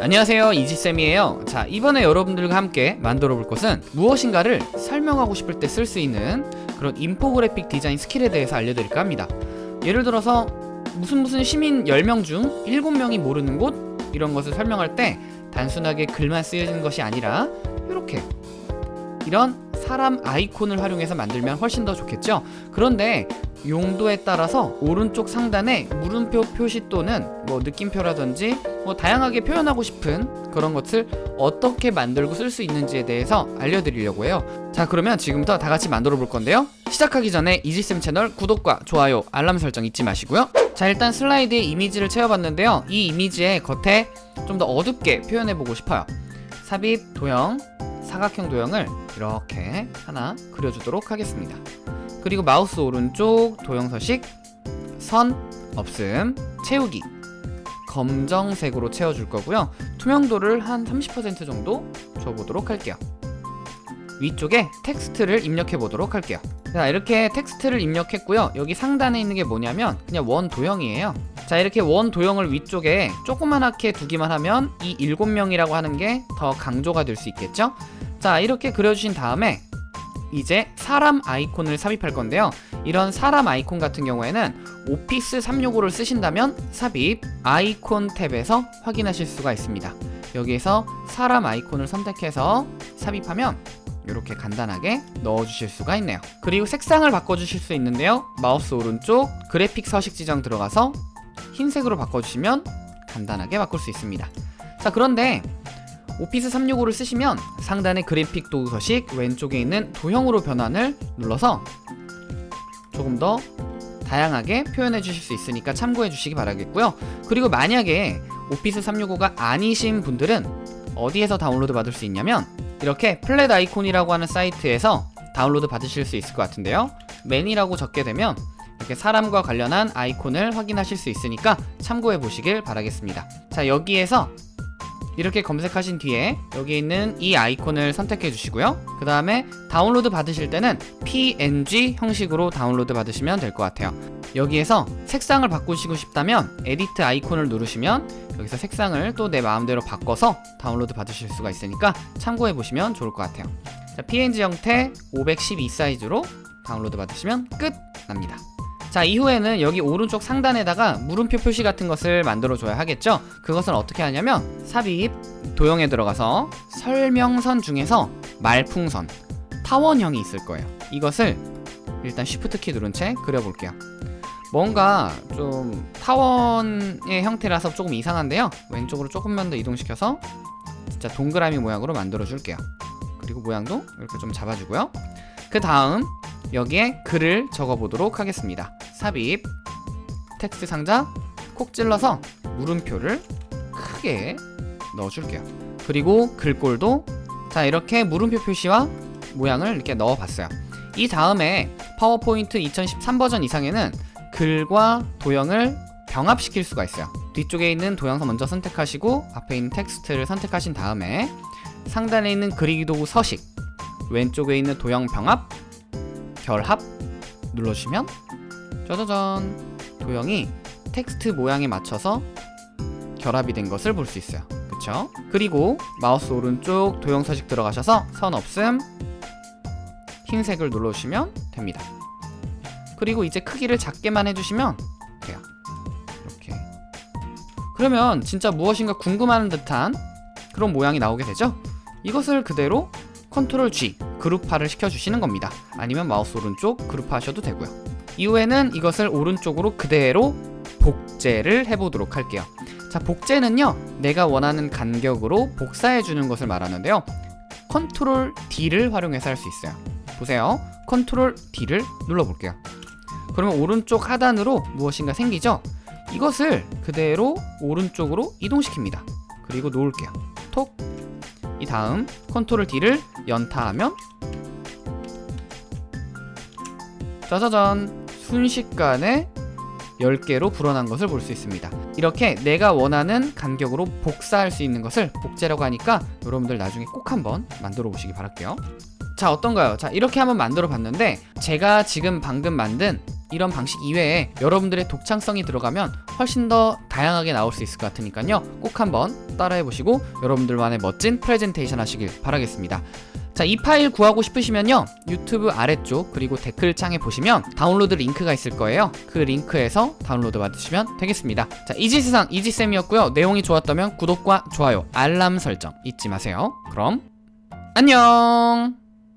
안녕하세요 이지쌤이에요. 자 이번에 여러분들과 함께 만들어 볼 것은 무엇인가를 설명하고 싶을 때 쓸 수 있는 그런 인포그래픽 디자인 스킬에 대해서 알려드릴까 합니다. 예를 들어서 무슨 무슨 시민 10명 중 7명이 모르는 곳 이런 것을 설명할 때 단순하게 글만 쓰여지는 것이 아니라 이렇게. 이런 사람 아이콘을 활용해서 만들면 훨씬 더 좋겠죠? 그런데 용도에 따라서 오른쪽 상단에 물음표 표시 또는 뭐 느낌표라든지 뭐 다양하게 표현하고 싶은 그런 것을 어떻게 만들고 쓸 수 있는지에 대해서 알려드리려고 해요. 자 그러면 지금부터 다 같이 만들어 볼 건데요. 시작하기 전에 이지쌤 채널 구독과 좋아요 알람 설정 잊지 마시고요. 자 일단 슬라이드에 이미지를 채워봤는데요. 이 이미지의 겉에 좀 더 어둡게 표현해 보고 싶어요. 삽입 도형 사각형 도형을 이렇게 하나 그려주도록 하겠습니다. 그리고 마우스 오른쪽 도형 서식 선 없음 채우기. 검정색으로 채워줄 거고요. 투명도를 한 30% 정도 줘보도록 할게요. 위쪽에 텍스트를 입력해 보도록 할게요. 자 이렇게 텍스트를 입력했고요. 여기 상단에 있는 게 뭐냐면 그냥 원 도형이에요 자 이렇게 원 도형을 위쪽에 조그만하게 두기만 하면 이 7명이라고 하는 게 더 강조가 될 수 있겠죠? 자 이렇게 그려주신 다음에 이제 사람 아이콘을 삽입할 건데요. 이런 사람 아이콘 같은 경우에는 오피스 365를 쓰신다면 삽입 아이콘 탭에서 확인하실 수가 있습니다. 여기에서 사람 아이콘을 선택해서 삽입하면 이렇게 간단하게 넣어주실 수가 있네요. 그리고 색상을 바꿔주실 수 있는데요. 마우스 오른쪽 그래픽 서식 지정 들어가서 흰색으로 바꿔주시면 간단하게 바꿀 수 있습니다. 자 그런데 오피스 365를 쓰시면 상단의 그래픽 도구 서식 왼쪽에 있는 도형으로 변환을 눌러서 조금 더 다양하게 표현해 주실 수 있으니까 참고해 주시기 바라겠고요. 그리고 만약에 오피스 365가 아니신 분들은 어디에서 다운로드 받을 수 있냐면 이렇게 Flaticon이라고 하는 사이트에서 다운로드 받으실 수 있을 것 같은데요. man이라고 적게 되면 이렇게 사람과 관련한 아이콘을 확인하실 수 있으니까 참고해 보시길 바라겠습니다. 자 여기에서 이렇게 검색하신 뒤에 여기 있는 이 아이콘을 선택해 주시고요. 그 다음에 다운로드 받으실 때는 png 형식으로 다운로드 받으시면 될 것 같아요. 여기에서 색상을 바꾸시고 싶다면 edit 아이콘을 누르시면 여기서 색상을 또 내 마음대로 바꿔서 다운로드 받으실 수가 있으니까 참고해 보시면 좋을 것 같아요. 자, png 형태 512 사이즈로 다운로드 받으시면 끝 납니다 자 이후에는 여기 오른쪽 상단에다가 물음표 표시 같은 것을 만들어 줘야 하겠죠? 그것은 어떻게 하냐면 삽입 도형에 들어가서 설명선 중에서 말풍선 타원형이 있을 거예요. 이것을 일단 shift 키 누른 채 그려볼게요. 뭔가 좀 타원의 형태라서 조금 이상한데요? 왼쪽으로 조금만 더 이동시켜서 진짜 동그라미 모양으로 만들어 줄게요. 그리고 모양도 이렇게 좀 잡아주고요. 그 다음 여기에 글을 적어보도록 하겠습니다 삽입 텍스트 상자 콕 찔러서 물음표를 크게 넣어줄게요. 그리고 글꼴도 자 이렇게 물음표 표시와 모양을 이렇게 넣어봤어요. 이 다음에 파워포인트 2013 버전 이상에는 글과 도형을 병합시킬 수가 있어요. 뒤쪽에 있는 도형서 먼저 선택하시고 앞에 있는 텍스트를 선택하신 다음에 상단에 있는 그리기 도구 서식 왼쪽에 있는 도형 병합 결합 눌러주시면 짜자잔. 도형이 텍스트 모양에 맞춰서 결합이 된 것을 볼 수 있어요. 그쵸? 그리고 마우스 오른쪽 도형 서식 들어가셔서 선 없음 흰색을 눌러주시면 됩니다. 그리고 이제 크기를 작게만 해주시면 돼요. 이렇게. 그러면 진짜 무엇인가 궁금한 듯한 그런 모양이 나오게 되죠? 이것을 그대로 control G 그룹화를 시켜주시는 겁니다. 아니면 마우스 오른쪽 그룹화 하셔도 되고요 이후에는 이것을 오른쪽으로 그대로 복제를 해보도록 할게요. 자 복제는요 내가 원하는 간격으로 복사해주는 것을 말하는데요. control D를 활용해서 할 수 있어요. 보세요. control D를 눌러볼게요. 그러면 오른쪽 하단으로 무엇인가 생기죠? 이것을 그대로 오른쪽으로 이동시킵니다. 그리고 놓을게요. 톡 이 다음 컨트롤 D를 연타하면 짜자잔 순식간에 10개로 불어난 것을 볼 수 있습니다. 이렇게 내가 원하는 간격으로 복사할 수 있는 것을 복제라고 하니까 여러분들 나중에 꼭 한번 만들어 보시기 바랄게요. 자 어떤가요? 자 이렇게 한번 만들어 봤는데 제가 지금 방금 만든 이런 방식 이외에 여러분들의 독창성이 들어가면 훨씬 더 다양하게 나올 수 있을 것 같으니까요. 꼭 한번 따라해 보시고 여러분들만의 멋진 프레젠테이션 하시길 바라겠습니다 자, 이 파일 구하고 싶으시면요. 유튜브 아래쪽 그리고 댓글창에 보시면 다운로드 링크가 있을 거예요. 그 링크에서 다운로드 받으시면 되겠습니다. 자, 이지세상 이지쌤이었고요. 내용이 좋았다면 구독과 좋아요, 알람 설정 잊지 마세요. 그럼 안녕!